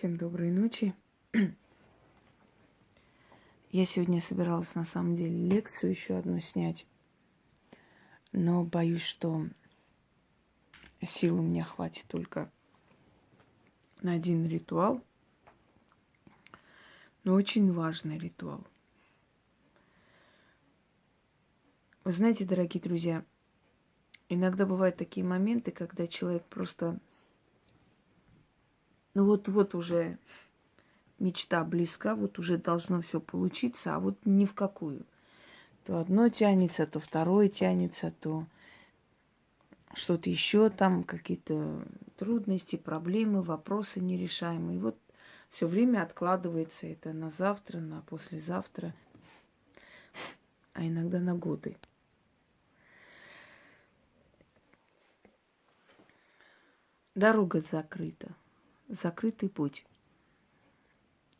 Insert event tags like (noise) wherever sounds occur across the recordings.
Всем доброй ночи. (clears throat) Я сегодня собиралась на самом деле лекцию еще одну снять, но боюсь, что сил у меня хватит только на один ритуал, но очень важный ритуал. Вы знаете, дорогие друзья, иногда бывают такие моменты, когда человек просто ну вот-вот уже мечта близка, вот уже должно все получиться, а вот ни в какую. То одно тянется, то второе тянется, то что-то еще там, какие-то трудности, проблемы, вопросы нерешаемые. И вот все время откладывается это на завтра, на послезавтра, а иногда на годы. Дорога закрыта закрытый путь.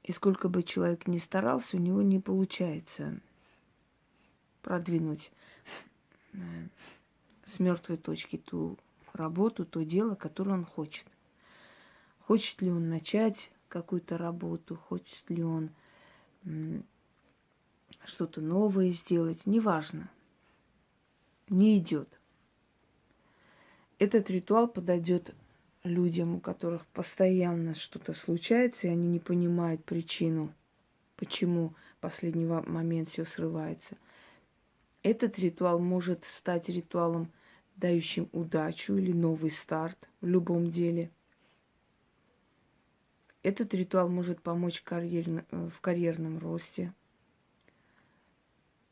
И сколько бы человек ни старался, у него не получается продвинуть э, с мертвой точки ту работу, то дело, которое он хочет. Хочет ли он начать какую-то работу, хочет ли он что-то новое сделать, неважно. Не идет. Этот ритуал подойдет людям, у которых постоянно что-то случается, и они не понимают причину, почему в последний момент все срывается. Этот ритуал может стать ритуалом, дающим удачу или новый старт в любом деле. Этот ритуал может помочь карьерно, э, в карьерном росте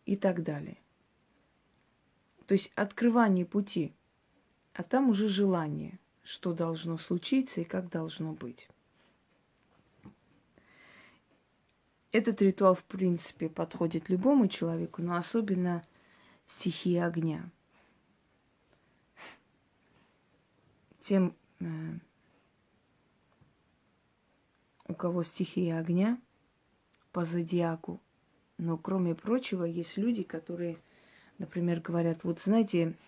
и так далее. То есть открывание пути, а там уже желание – что должно случиться и как должно быть. Этот ритуал, в принципе, подходит любому человеку, но особенно стихии огня. Тем, э, у кого стихия огня по зодиаку, но кроме прочего, есть люди, которые, например, говорят, вот знаете,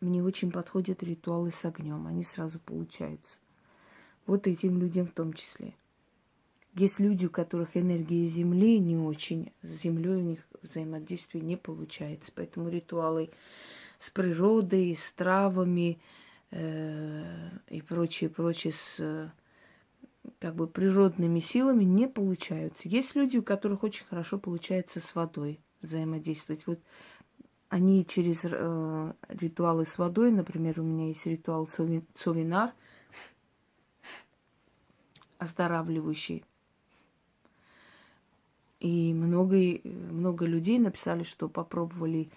мне очень подходят ритуалы с огнем, они сразу получаются. Вот этим людям в том числе. Есть люди, у которых энергия Земли не очень, с Землей у них взаимодействие не получается. Поэтому ритуалы с природой, с травами э, и прочее, прочее, с как бы природными силами не получаются. Есть люди, у которых очень хорошо получается с водой взаимодействовать. Вот они через э, ритуалы с водой, например, у меня есть ритуал Совинар, оздоравливающий. И много, много людей написали, что попробовали,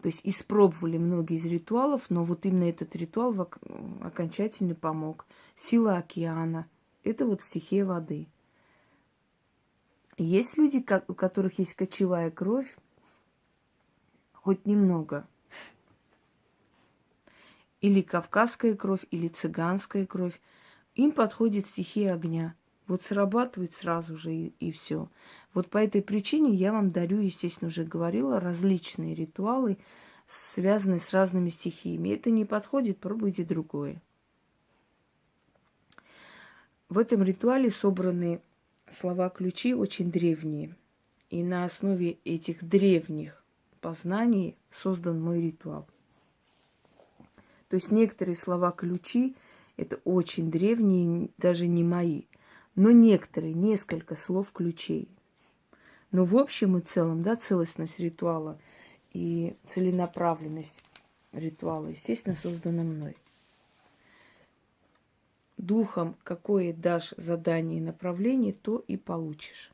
то есть испробовали многие из ритуалов, но вот именно этот ритуал окончательно помог. Сила океана – это вот стихия воды. Есть люди, у которых есть кочевая кровь, хоть немного. Или кавказская кровь, или цыганская кровь. Им подходит стихия огня. Вот срабатывает сразу же и, и все. Вот по этой причине я вам дарю, естественно, уже говорила, различные ритуалы, связанные с разными стихиями. Это не подходит, пробуйте другое. В этом ритуале собраны слова-ключи очень древние. И на основе этих древних познании создан мой ритуал. То есть некоторые слова-ключи – это очень древние, даже не мои. Но некоторые, несколько слов-ключей. Но в общем и целом, да, целостность ритуала и целенаправленность ритуала, естественно, создана мной. Духом, какое дашь задание и направление, то и получишь.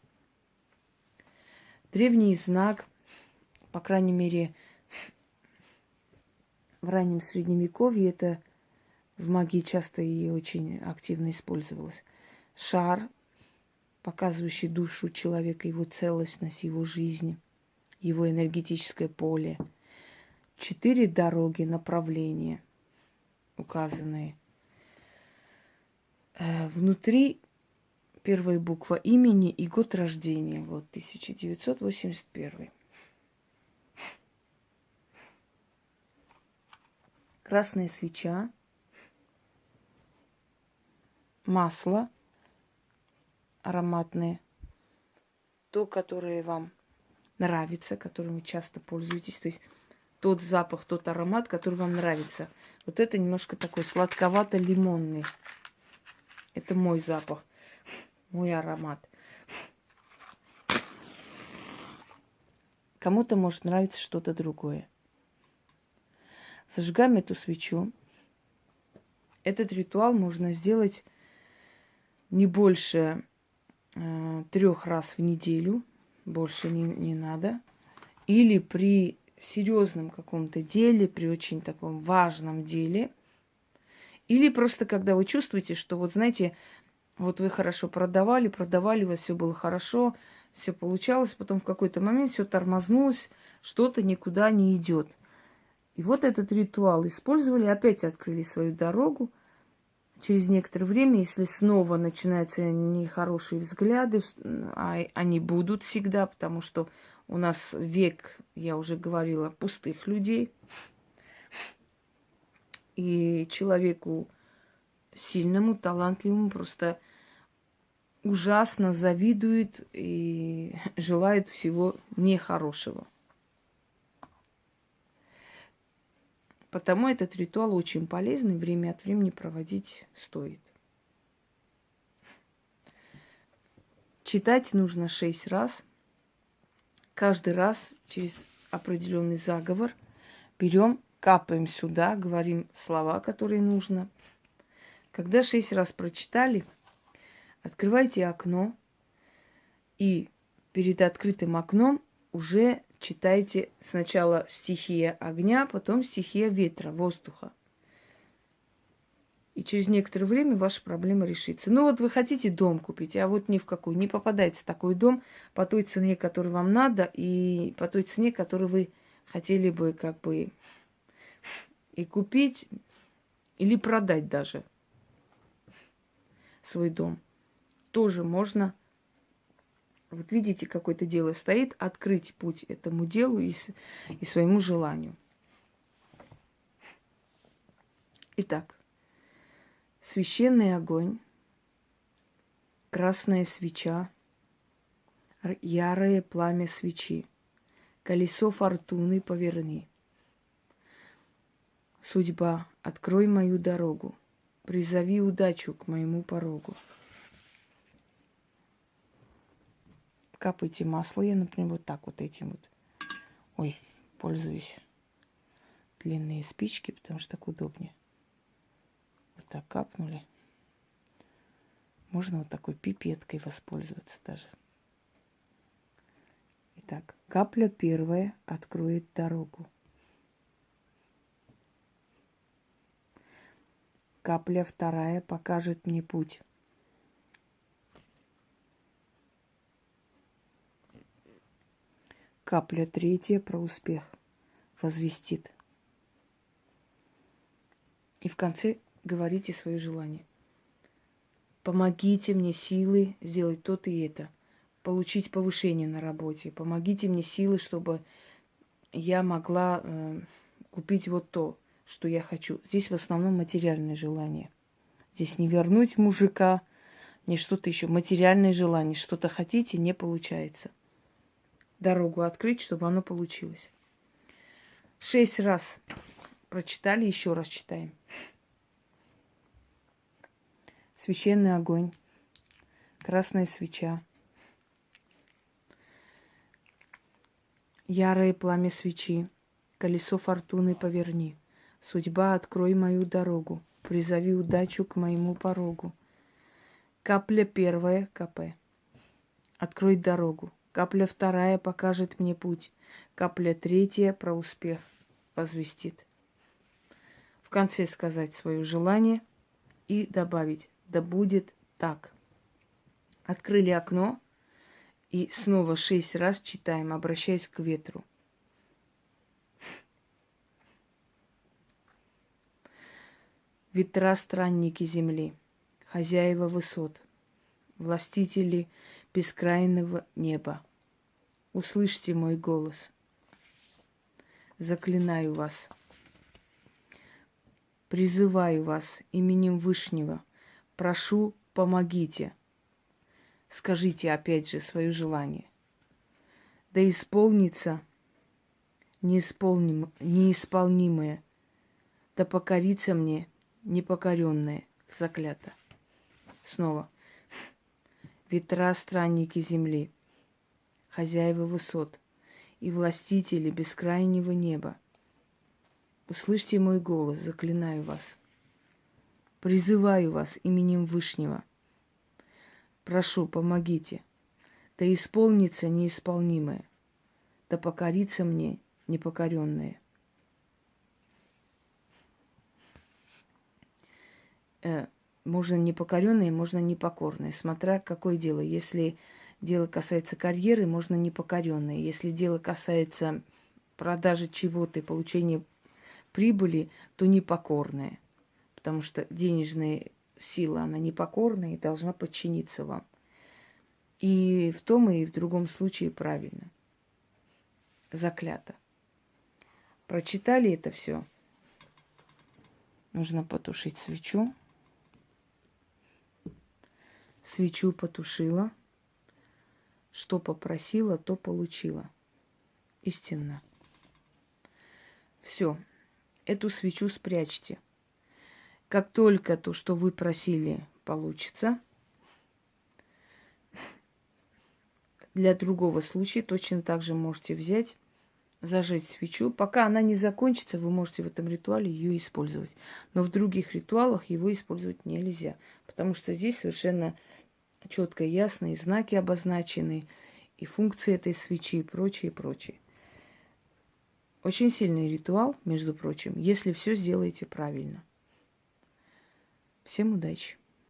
Древний знак по крайней мере, в раннем средневековье это в магии часто и очень активно использовалось. Шар, показывающий душу человека, его целостность, его жизнь, его энергетическое поле. Четыре дороги, направления указанные. Э, внутри первая буква имени и год рождения. Вот 1981. Красная свеча, масло, ароматные, то, которое вам нравится, которым вы часто пользуетесь. То есть тот запах, тот аромат, который вам нравится. Вот это немножко такой сладковато-лимонный. Это мой запах, мой аромат. Кому-то может нравиться что-то другое. Зажигаем эту свечу. Этот ритуал можно сделать не больше э, трех раз в неделю, больше не, не надо. Или при серьезном каком-то деле, при очень таком важном деле. Или просто когда вы чувствуете, что вот знаете, вот вы хорошо продавали, продавали, у вас все было хорошо, все получалось, потом в какой-то момент все тормознулось, что-то никуда не идет. И вот этот ритуал использовали, опять открыли свою дорогу. Через некоторое время, если снова начинаются нехорошие взгляды, а они будут всегда, потому что у нас век, я уже говорила, пустых людей. И человеку сильному, талантливому просто ужасно завидует и желает всего нехорошего. Потому этот ритуал очень полезный, время от времени проводить стоит. Читать нужно шесть раз. Каждый раз через определенный заговор берем, капаем сюда, говорим слова, которые нужно. Когда шесть раз прочитали, Открывайте окно и перед открытым окном уже читайте сначала стихия огня, потом стихия ветра, воздуха. И через некоторое время ваша проблема решится. Ну вот вы хотите дом купить, а вот ни в какую. Не попадайте в такой дом по той цене, которую вам надо, и по той цене, которую вы хотели бы как бы и купить, или продать даже свой дом тоже можно, вот видите, какое-то дело стоит, открыть путь этому делу и, и своему желанию. Итак, священный огонь, красная свеча, ярое пламя свечи, колесо фортуны поверни. Судьба, открой мою дорогу, призови удачу к моему порогу. Капайте масло. Я, например, вот так вот этим вот. Ой, пользуюсь. Длинные спички, потому что так удобнее. Вот так капнули. Можно вот такой пипеткой воспользоваться даже. Итак, капля первая откроет дорогу. Капля вторая покажет мне путь. Капля третья про успех возвестит. И в конце говорите свое желание. Помогите мне силы сделать то-то и это. Получить повышение на работе. Помогите мне силы, чтобы я могла э, купить вот то, что я хочу. Здесь в основном материальное желание. Здесь не вернуть мужика, не что-то еще. Материальное желание. Что-то хотите, не получается дорогу открыть, чтобы оно получилось. Шесть раз прочитали, еще раз читаем. Священный огонь, красная свеча, ярое пламя свечи, колесо фортуны поверни, судьба, открой мою дорогу, призови удачу к моему порогу. Капля первая, КП. Открой дорогу, Капля вторая покажет мне путь. Капля третья про успех возвестит. В конце сказать свое желание и добавить «Да будет так». Открыли окно и снова шесть раз читаем, обращаясь к ветру. Ветра странники земли, хозяева высот, властители бескрайнего неба. Услышьте мой голос. Заклинаю вас. Призываю вас именем Вышнего. Прошу, помогите. скажите опять же свое желание. Да исполнится неисполним, неисполнимое, да покорится мне непокоренное, заклято. Снова. Ветра странники земли, хозяева высот и властители бескрайнего неба. Услышьте мой голос, заклинаю вас. Призываю вас именем Вышнего. Прошу, помогите. Да исполнится неисполнимое, да покорится мне непокоренное. Э, можно непокоренное, можно непокорное, смотря какое дело. Если дело касается карьеры, можно непокоренное. Если дело касается продажи чего-то и получения прибыли, то непокорное. Потому что денежная сила, она непокорная и должна подчиниться вам. И в том и в другом случае правильно. Заклято. Прочитали это все. Нужно потушить свечу. Свечу потушила. Что попросила, то получила. Истинно. Все. Эту свечу спрячьте. Как только то, что вы просили, получится, для другого случая точно так же можете взять зажечь свечу. Пока она не закончится, вы можете в этом ритуале ее использовать. Но в других ритуалах его использовать нельзя, потому что здесь совершенно четко и ясно и знаки обозначены, и функции этой свечи, и прочее, и прочее. Очень сильный ритуал, между прочим, если все сделаете правильно. Всем удачи!